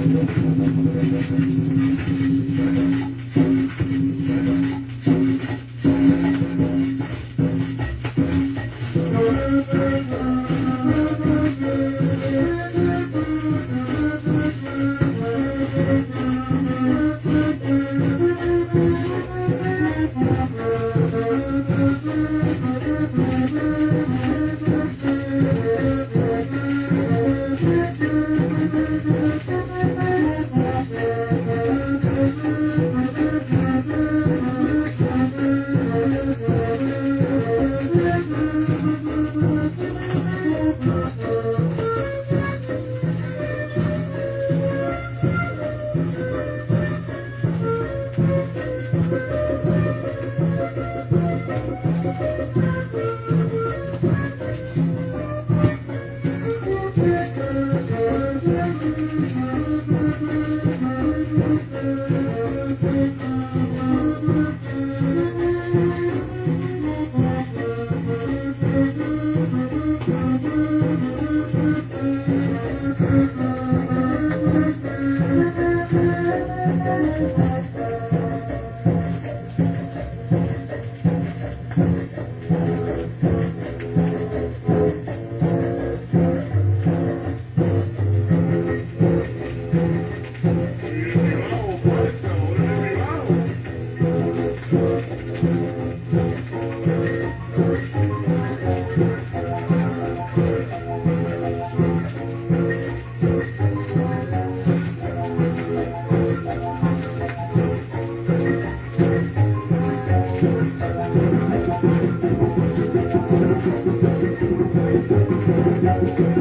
Thank you. Okay.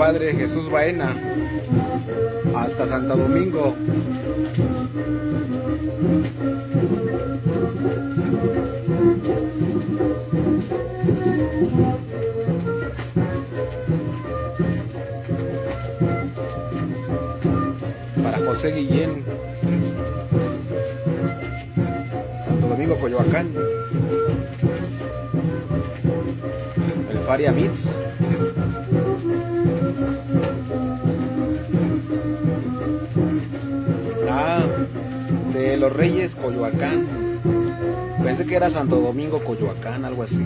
Padre Jesús Baena hasta Santo Domingo. Para José Guillén, Santo Domingo, Coyoacán, el Faria Mitz. De los Reyes, Coyoacán. Pensé que era Santo Domingo, Coyoacán, algo así.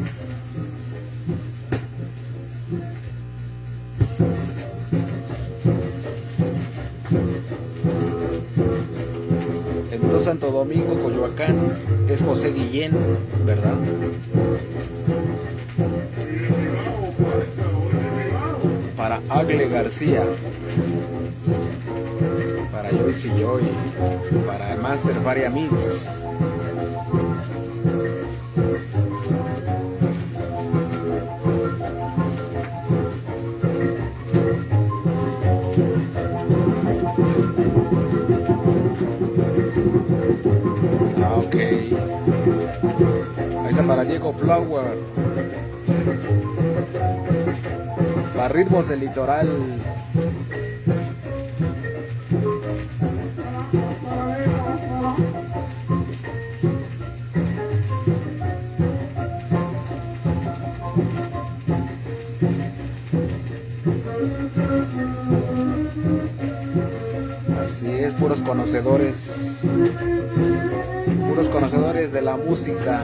Santo Domingo, Coyoacán, es José Guillén, ¿verdad? Para Agle García, para Joyce y Joy, para el Master Varia Mix. para Diego Flower. Para ritmos del litoral. Puros conocedores puros conocedores de la música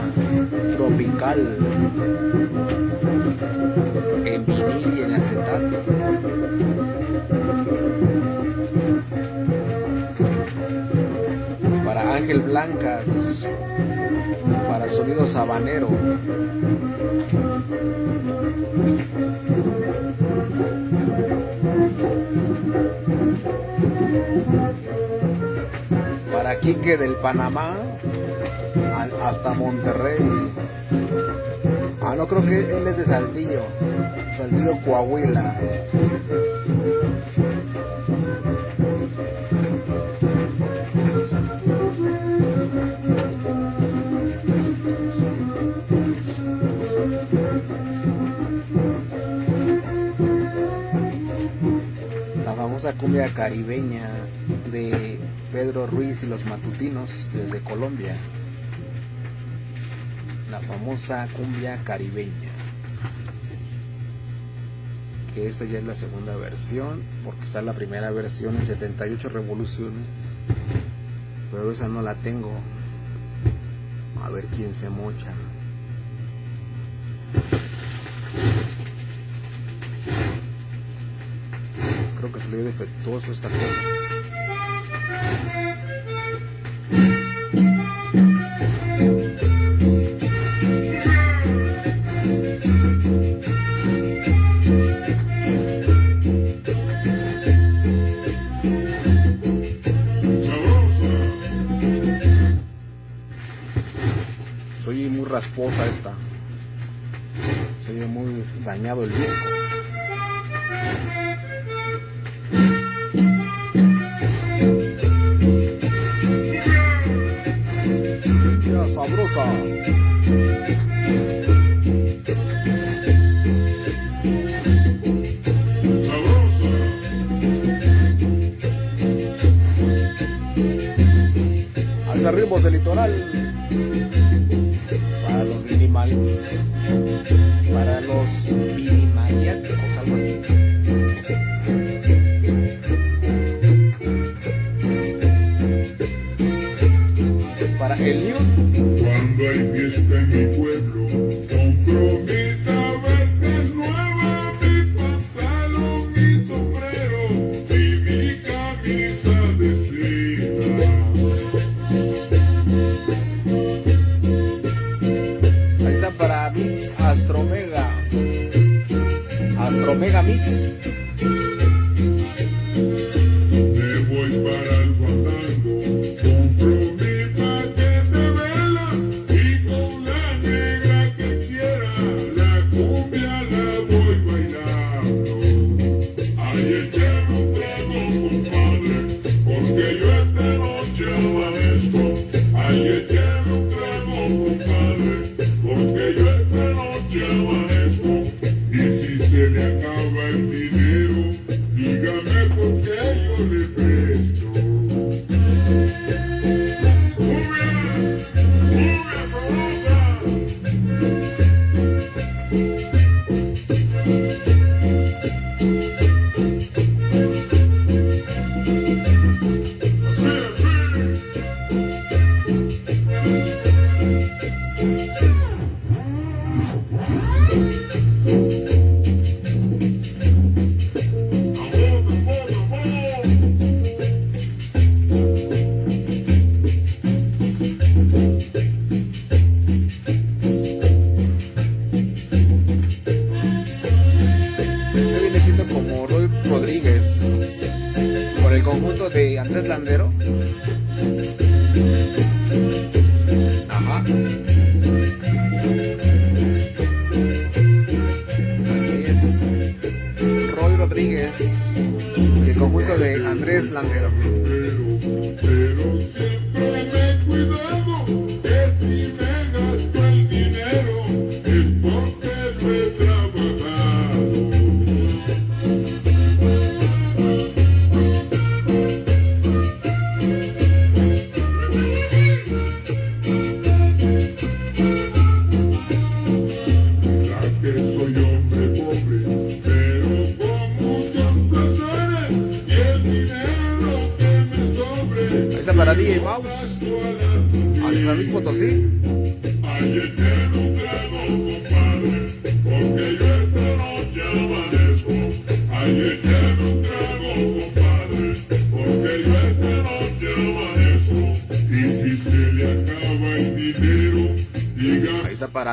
tropical en vinil y en acetato. Para Ángel Blancas, para Sonido Sabanero. Quique del Panamá hasta Monterrey. Ah, no creo que él es de Saltillo. Saltillo, Coahuila. La famosa cumbia caribeña de Pedro Ruiz y los Matutinos desde Colombia la famosa cumbia caribeña. Que esta ya es la segunda versión, porque está la primera versión en 78 revoluciones. Pero esa no la tengo. A ver quién se mocha. Creo que salió defectuoso esta cosa. Esposa esta. Se ve muy dañado el disco. Ya sabrosa. Hasta ritmos del litoral.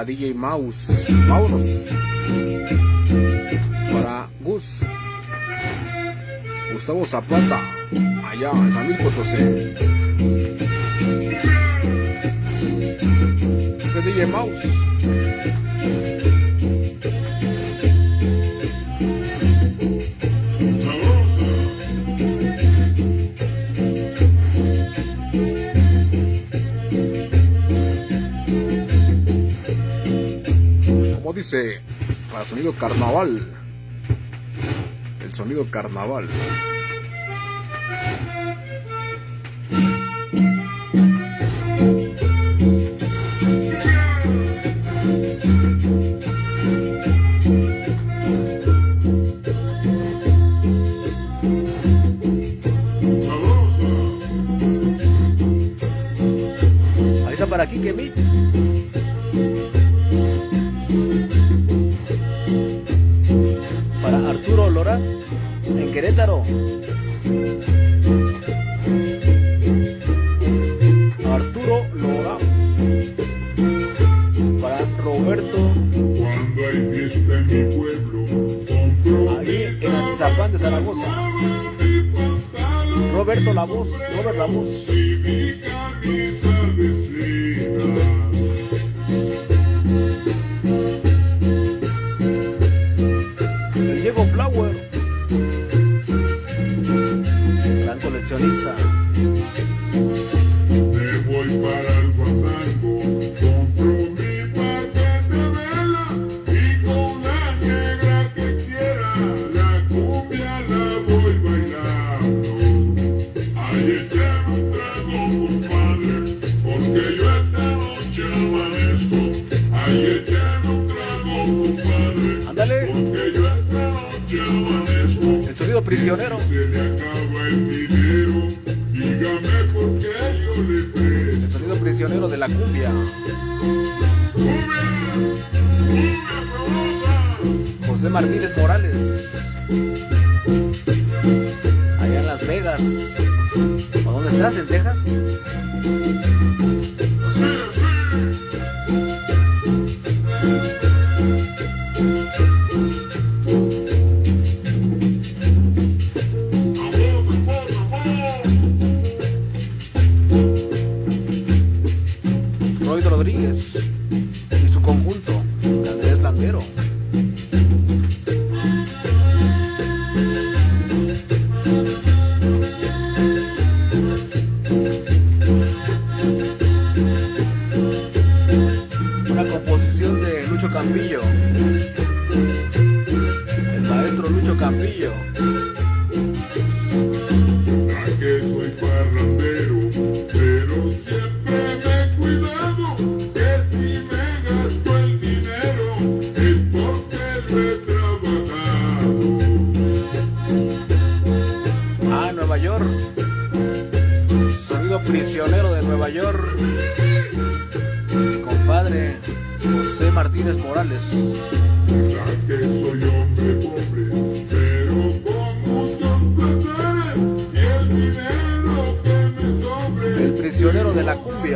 DJ Mouse. Vámonos. Para Gus. Gustavo Zapata. Allá en San Luis Potosí. Ese DJ Mouse. Dice para sonido carnaval. El sonido carnaval. Ahí está para que Mix. Querétaro. Arturo Lora. Para Roberto. Cuando hay fiesta en mi pueblo, Ahí en Atizapán de Zaragoza. Roberto La Voz. Robert La Voz. Me voy para el guatango, compro mi paquete de vela y con la negra que quiera la cumbia la voy bailando. Ay, echar un trago, compadre, porque yo esta noche amanezco. Ay, echar un trago, compadre, Andale. porque yo esta noche amanezco. El sonido prisionero. prisioneros de la cumbia. José Martínez Morales. Allá en Las Vegas. ¿O dónde estás? ¿En Texas? Bambrillo.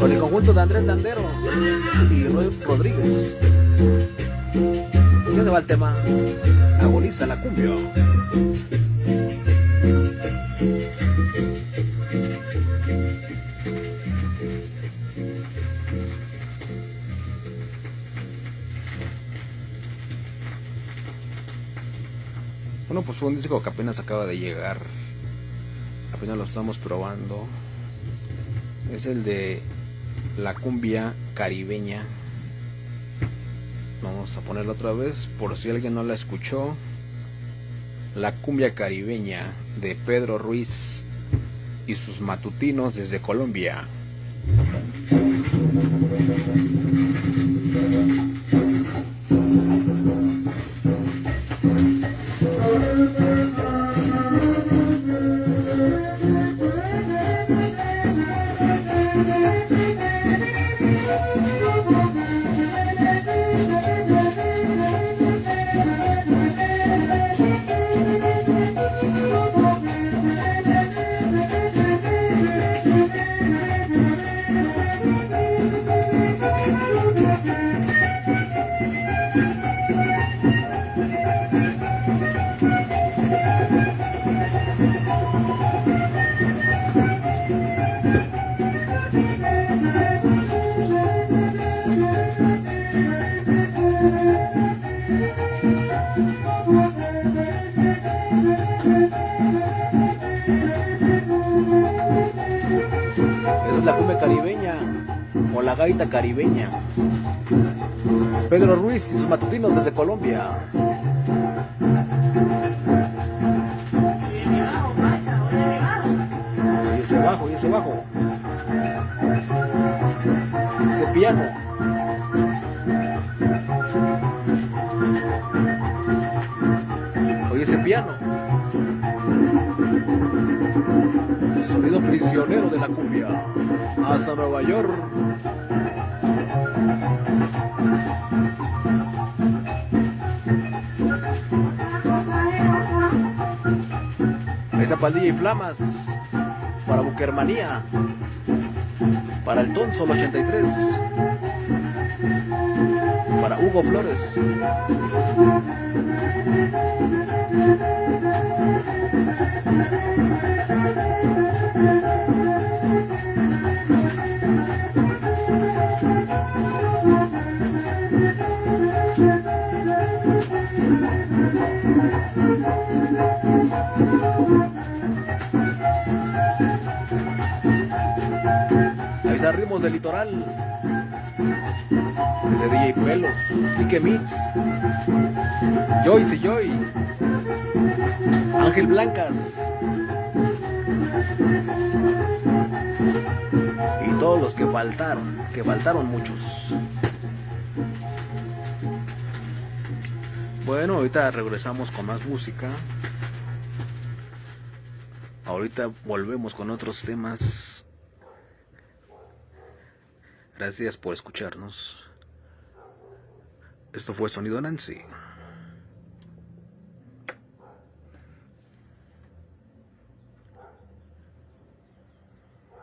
Con el conjunto de Andrés Landero y Roy Rodríguez. ¿Qué se va el tema? Agoniza la cumbia. Bueno, pues fue un disco que apenas acaba de llegar. Apenas lo estamos probando. Es el de la cumbia caribeña. Vamos a ponerlo otra vez por si alguien no la escuchó. La cumbia caribeña de Pedro Ruiz y sus matutinos desde Colombia. Caribeña. Pedro Ruiz y sus matutinos desde Colombia. Y ese bajo, y ese bajo. Ese piano. Oye ese piano. Sonido prisionero de la cumbia. Hasta Nueva York. Ahí está Paldilla y Flamas. Para Buquermanía. Para el Tonsol 83. Hugo Flores. Está Ritmos del Litoral. De DJ Pelos, Quique Mix, Joyce y Joy, Ángel Blancas. Y todos los que faltaron, que faltaron muchos. Bueno, ahorita regresamos con más música. Ahorita volvemos con otros temas. Gracias por escucharnos. Esto fue Sonido Nancy.